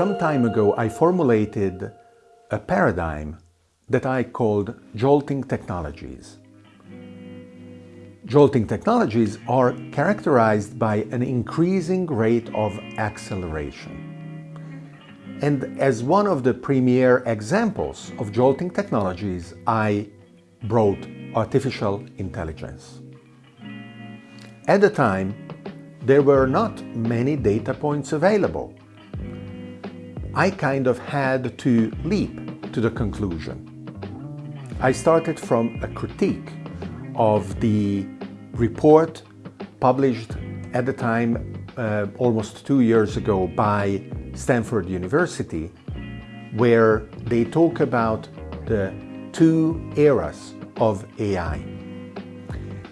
Some time ago, I formulated a paradigm that I called jolting technologies. Jolting technologies are characterized by an increasing rate of acceleration. And as one of the premier examples of jolting technologies, I brought artificial intelligence. At the time, there were not many data points available. I kind of had to leap to the conclusion. I started from a critique of the report published at the time uh, almost two years ago by Stanford University where they talk about the two eras of AI.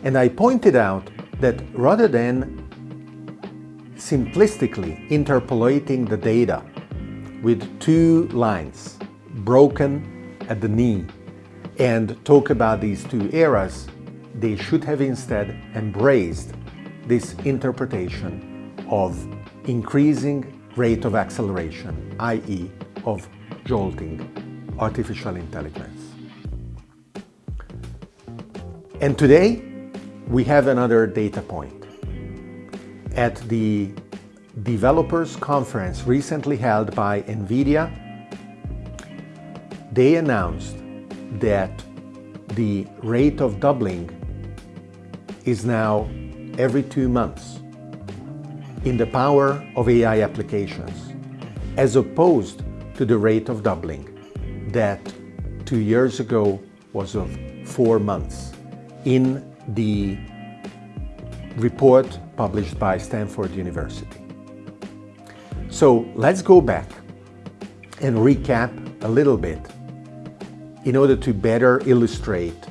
And I pointed out that rather than simplistically interpolating the data with two lines broken at the knee and talk about these two eras, they should have instead embraced this interpretation of increasing rate of acceleration, i.e. of jolting artificial intelligence. And today, we have another data point. At the developers conference recently held by NVIDIA, they announced that the rate of doubling is now every two months in the power of AI applications, as opposed to the rate of doubling that two years ago was of four months in the report published by Stanford University. So let's go back and recap a little bit in order to better illustrate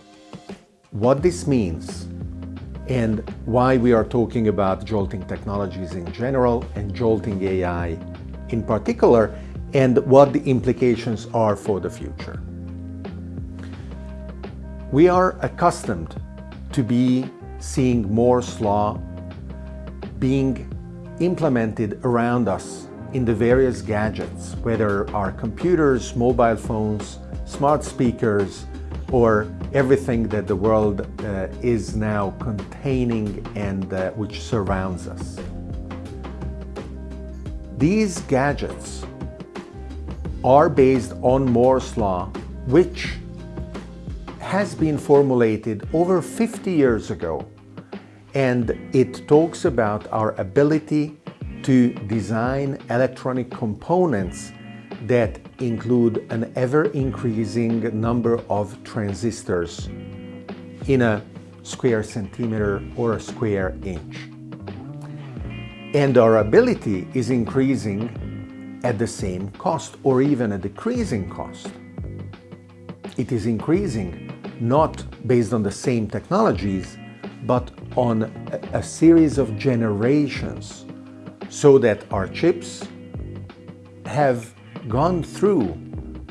what this means and why we are talking about jolting technologies in general and jolting AI in particular and what the implications are for the future. We are accustomed to be seeing Moore's law being implemented around us in the various gadgets, whether our computers, mobile phones, smart speakers, or everything that the world uh, is now containing and uh, which surrounds us. These gadgets are based on Moore's law, which has been formulated over 50 years ago and it talks about our ability to design electronic components that include an ever-increasing number of transistors in a square centimeter or a square inch. And our ability is increasing at the same cost or even a decreasing cost. It is increasing not based on the same technologies, but on a, a series of generations so that our chips have gone through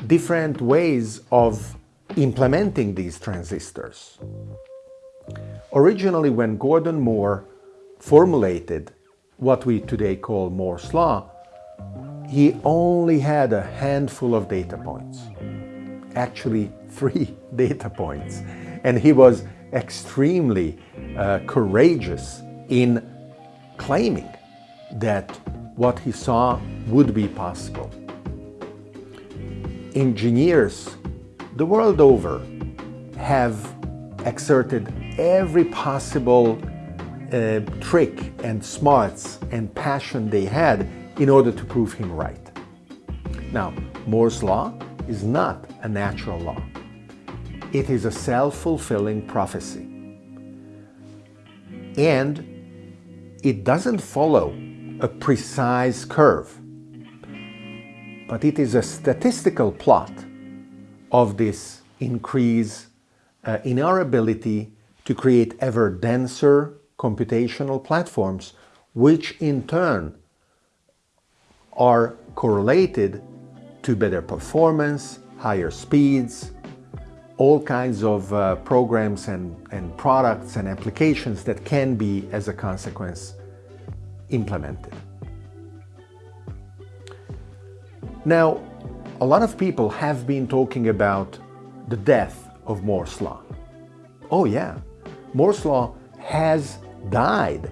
different ways of implementing these transistors. Originally, when Gordon Moore formulated what we today call Moore's Law, he only had a handful of data points, actually three data points. And he was extremely uh, courageous in claiming that what he saw would be possible. Engineers the world over have exerted every possible uh, trick and smarts and passion they had in order to prove him right. Now, Moore's law is not a natural law. It is a self-fulfilling prophecy. And it doesn't follow a precise curve, but it is a statistical plot of this increase uh, in our ability to create ever denser computational platforms, which in turn are correlated to better performance, higher speeds, all kinds of uh, programs and, and products and applications that can be, as a consequence, implemented. Now, a lot of people have been talking about the death of Moore's Law. Oh yeah, Moore's Law has died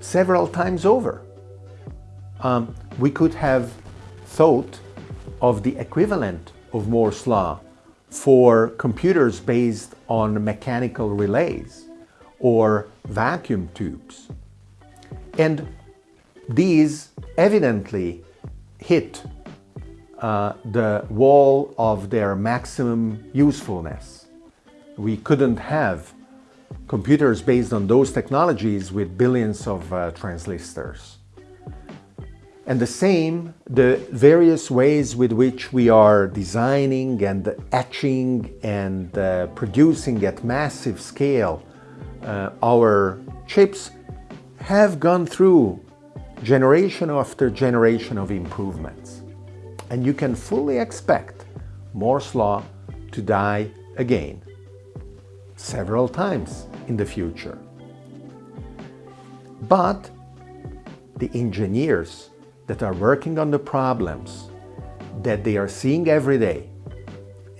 several times over. Um, we could have thought of the equivalent of Moore's Law for computers based on mechanical relays or vacuum tubes. And these evidently hit uh, the wall of their maximum usefulness. We couldn't have computers based on those technologies with billions of uh, transistors. And the same, the various ways with which we are designing and etching and uh, producing at massive scale uh, our chips have gone through generation after generation of improvements and you can fully expect Moore's law to die again several times in the future. But the engineers that are working on the problems that they are seeing every day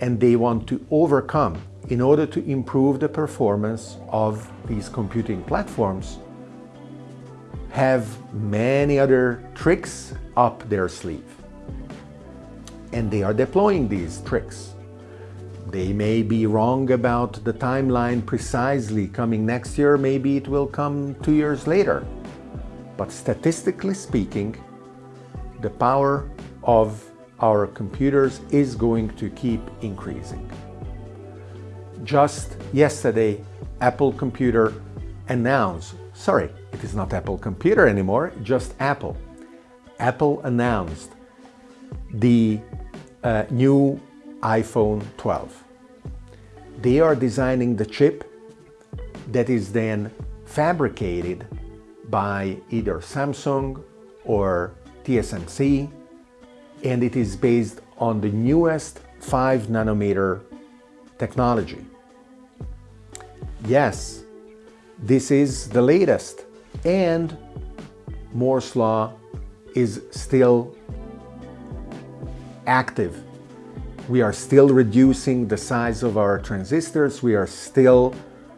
and they want to overcome in order to improve the performance of these computing platforms have many other tricks up their sleeve and they are deploying these tricks. They may be wrong about the timeline precisely coming next year, maybe it will come two years later. But statistically speaking, the power of our computers is going to keep increasing. Just yesterday, Apple Computer announced, sorry, it is not Apple Computer anymore, just Apple. Apple announced the uh, new iPhone 12. They are designing the chip that is then fabricated by either Samsung or TSMC and it is based on the newest 5 nanometer technology. Yes, this is the latest and Moore's law is still active. We are still reducing the size of our transistors. We are still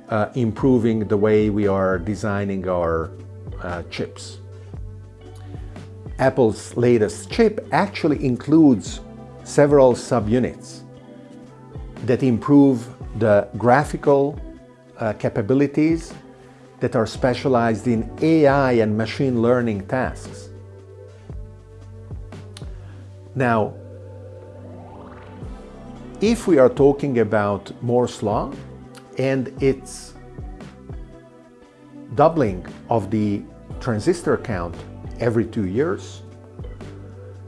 uh, improving the way we are designing our uh, chips. Apple's latest chip actually includes several subunits that improve the graphical uh, capabilities that are specialized in AI and machine learning tasks. Now, if we are talking about Moore's law and its doubling of the transistor count every two years,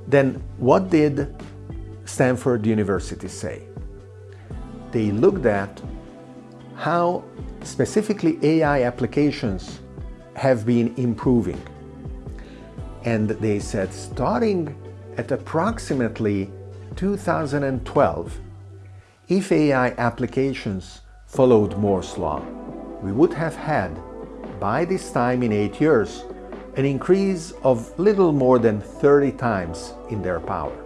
then what did Stanford University say? They looked at how specifically AI applications have been improving. And they said starting at approximately 2012, if AI applications followed Moore's law, we would have had, by this time in eight years, an increase of little more than 30 times in their power.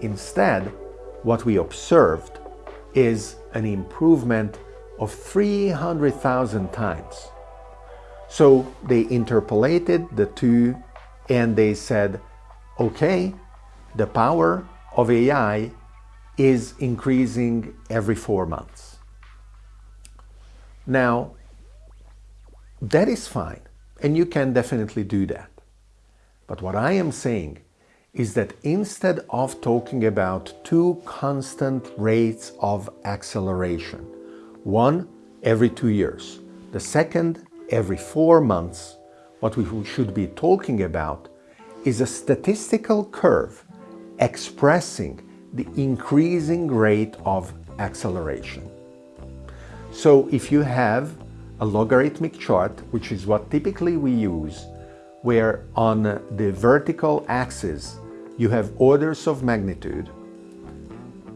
Instead, what we observed is an improvement of 300,000 times. So they interpolated the two and they said, okay, the power of AI is increasing every four months. Now, that is fine, and you can definitely do that. But what I am saying is that instead of talking about two constant rates of acceleration, one every two years, the second every four months, what we should be talking about is a statistical curve expressing the increasing rate of acceleration. So if you have a logarithmic chart, which is what typically we use, where on the vertical axis you have orders of magnitude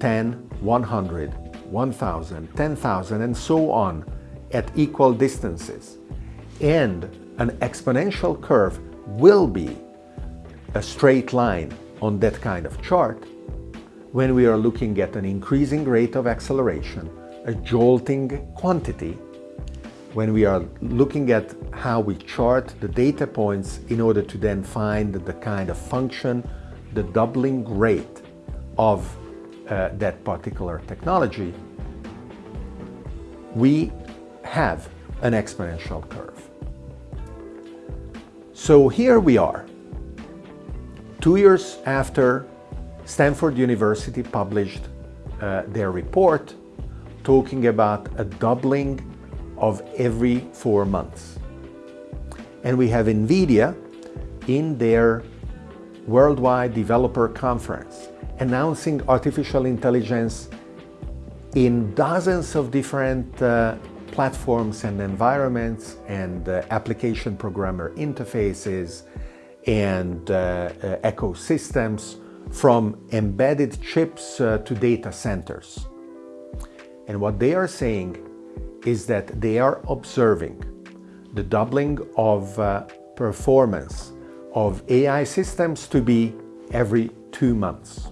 10, 100, 1000, 10,000 and so on at equal distances. And an exponential curve will be a straight line on that kind of chart when we are looking at an increasing rate of acceleration, a jolting quantity, when we are looking at how we chart the data points in order to then find the kind of function, the doubling rate of uh, that particular technology, we have an exponential curve. So here we are, two years after Stanford University published uh, their report talking about a doubling of every four months. And we have NVIDIA in their Worldwide Developer Conference announcing artificial intelligence in dozens of different uh, platforms and environments and uh, application programmer interfaces and uh, uh ecosystems from embedded chips uh, to data centers. And what they are saying is that they are observing the doubling of uh, performance of AI systems to be every two months.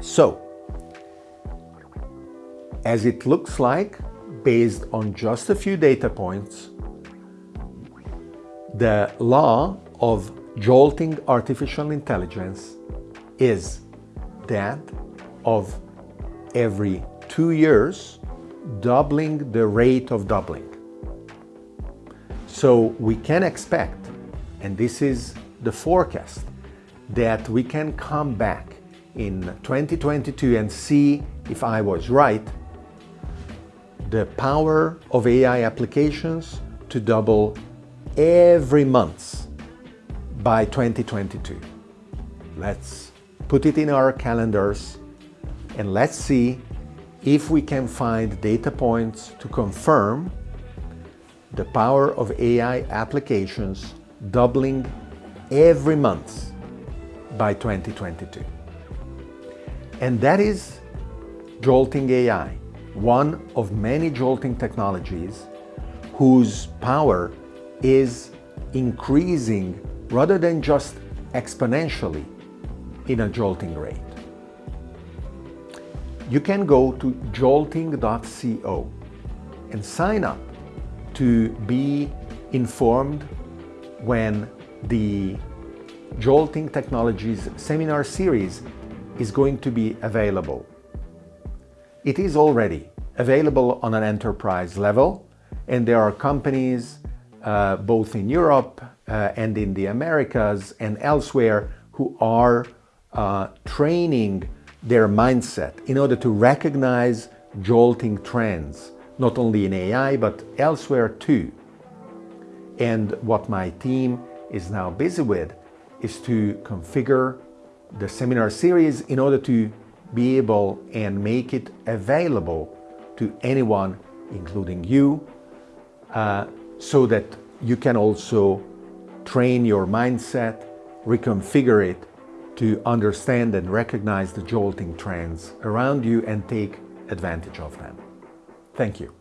So, as it looks like, based on just a few data points, the law of jolting artificial intelligence is that of every two years, doubling the rate of doubling. So we can expect, and this is the forecast, that we can come back in 2022 and see if I was right, the power of AI applications to double every month by 2022. Let's put it in our calendars and let's see if we can find data points to confirm the power of AI applications doubling every month by 2022. And that is Jolting AI, one of many jolting technologies whose power is increasing rather than just exponentially in a jolting rate. You can go to jolting.co and sign up to be informed when the Jolting Technologies seminar series is going to be available. It is already available on an enterprise level and there are companies uh, both in Europe uh, and in the Americas and elsewhere who are uh, training their mindset in order to recognize jolting trends, not only in AI, but elsewhere too. And what my team is now busy with is to configure the seminar series in order to be able and make it available to anyone, including you, uh, so that you can also train your mindset, reconfigure it to understand and recognize the jolting trends around you and take advantage of them. Thank you.